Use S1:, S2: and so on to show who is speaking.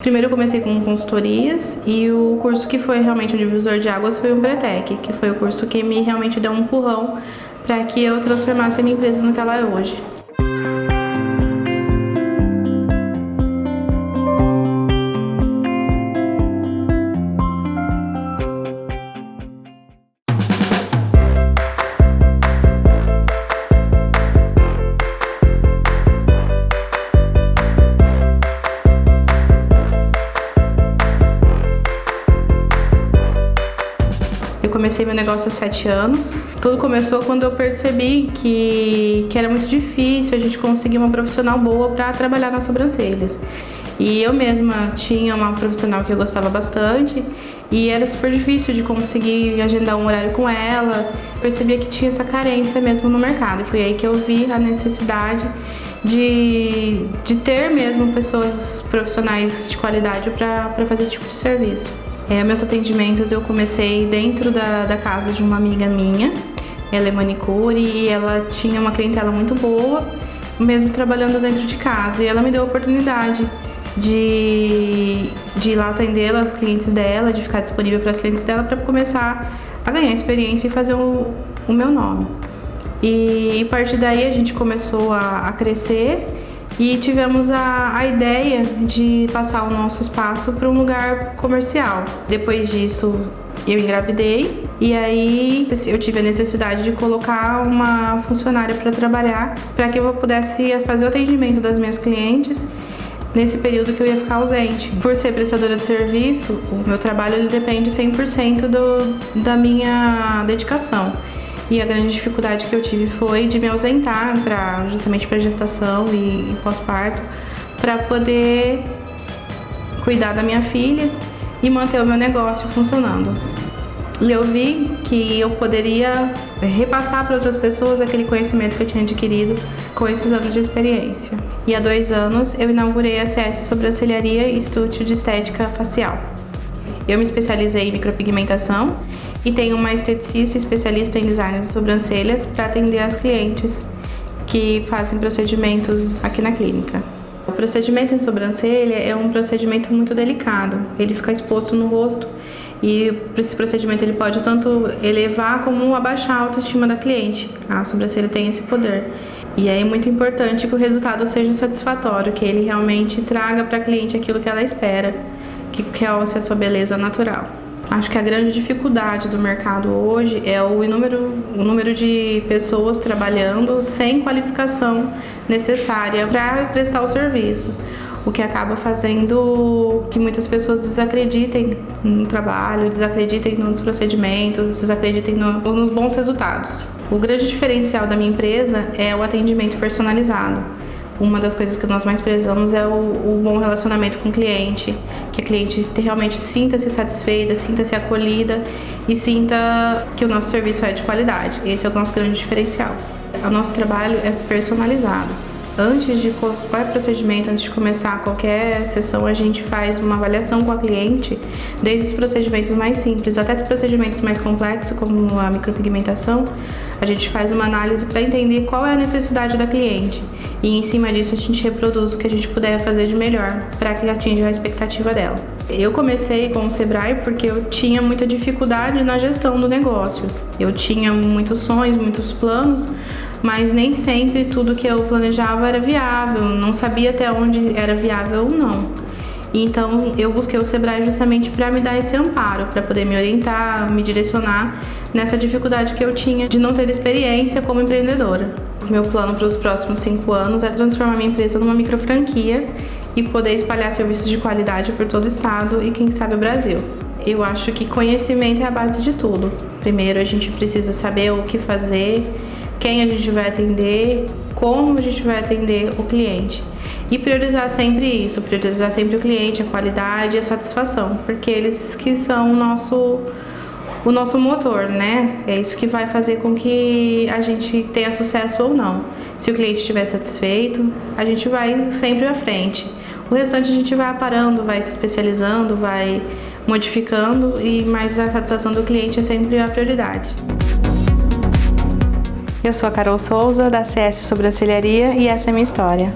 S1: Primeiro eu comecei com consultorias e o curso que foi realmente o divisor de águas foi o Pretec, que foi o curso que me realmente deu um empurrão para que eu transformasse a minha empresa no que ela é hoje. Comecei meu negócio há sete anos. Tudo começou quando eu percebi que, que era muito difícil a gente conseguir uma profissional boa para trabalhar nas sobrancelhas. E eu mesma tinha uma profissional que eu gostava bastante e era super difícil de conseguir agendar um horário com ela. Percebia que tinha essa carência mesmo no mercado. Foi aí que eu vi a necessidade de, de ter mesmo pessoas profissionais de qualidade para fazer esse tipo de serviço. É, meus atendimentos eu comecei dentro da, da casa de uma amiga minha, ela é manicure e ela tinha uma clientela muito boa, mesmo trabalhando dentro de casa. E ela me deu a oportunidade de, de ir lá atender as clientes dela, de ficar disponível para as clientes dela para começar a ganhar experiência e fazer o, o meu nome. E a partir daí a gente começou a, a crescer e tivemos a, a ideia de passar o nosso espaço para um lugar comercial. Depois disso, eu engravidei e aí eu tive a necessidade de colocar uma funcionária para trabalhar para que eu pudesse fazer o atendimento das minhas clientes nesse período que eu ia ficar ausente. Por ser prestadora de serviço, o meu trabalho ele depende 100% do, da minha dedicação. E a grande dificuldade que eu tive foi de me ausentar para justamente para gestação e, e pós-parto, para poder cuidar da minha filha e manter o meu negócio funcionando. E eu vi que eu poderia repassar para outras pessoas aquele conhecimento que eu tinha adquirido com esses anos de experiência. E há dois anos eu inaugurei a CS Sobrancelharia Estúdio de Estética Facial. Eu me especializei em micropigmentação e tenho uma esteticista especialista em design de sobrancelhas para atender as clientes que fazem procedimentos aqui na clínica. O procedimento em sobrancelha é um procedimento muito delicado, ele fica exposto no rosto e esse procedimento ele pode tanto elevar como abaixar a autoestima da cliente. A sobrancelha tem esse poder. E é muito importante que o resultado seja satisfatório, que ele realmente traga para a cliente aquilo que ela espera, que ser a sua beleza natural. Acho que a grande dificuldade do mercado hoje é o número, o número de pessoas trabalhando sem qualificação necessária para prestar o serviço, o que acaba fazendo que muitas pessoas desacreditem no trabalho, desacreditem nos procedimentos, desacreditem no, nos bons resultados. O grande diferencial da minha empresa é o atendimento personalizado uma das coisas que nós mais prezamos é o, o bom relacionamento com o cliente, que a cliente realmente sinta-se satisfeita, sinta-se acolhida e sinta que o nosso serviço é de qualidade. Esse é o nosso grande diferencial. O nosso trabalho é personalizado. Antes de qualquer procedimento, antes de começar qualquer sessão, a gente faz uma avaliação com a cliente, desde os procedimentos mais simples até os procedimentos mais complexos, como a micropigmentação. A gente faz uma análise para entender qual é a necessidade da cliente e em cima disso a gente reproduz o que a gente puder fazer de melhor para que atinja a expectativa dela. Eu comecei com o Sebrae porque eu tinha muita dificuldade na gestão do negócio. Eu tinha muitos sonhos, muitos planos, mas nem sempre tudo que eu planejava era viável, não sabia até onde era viável ou não. Então eu busquei o Sebrae justamente para me dar esse amparo, para poder me orientar, me direcionar nessa dificuldade que eu tinha de não ter experiência como empreendedora. Meu plano para os próximos cinco anos é transformar minha empresa numa micro franquia e poder espalhar serviços de qualidade por todo o estado e quem sabe o Brasil. Eu acho que conhecimento é a base de tudo. Primeiro a gente precisa saber o que fazer, quem a gente vai atender, como a gente vai atender o cliente. E priorizar sempre isso, priorizar sempre o cliente, a qualidade e a satisfação, porque eles que são o nosso o nosso motor, né? É isso que vai fazer com que a gente tenha sucesso ou não. Se o cliente estiver satisfeito, a gente vai sempre à frente. O restante a gente vai aparando, vai se especializando, vai modificando, e mas a satisfação do cliente é sempre a prioridade. Eu sou a Carol Souza, da CS Sobrancelharia, e essa é a minha história.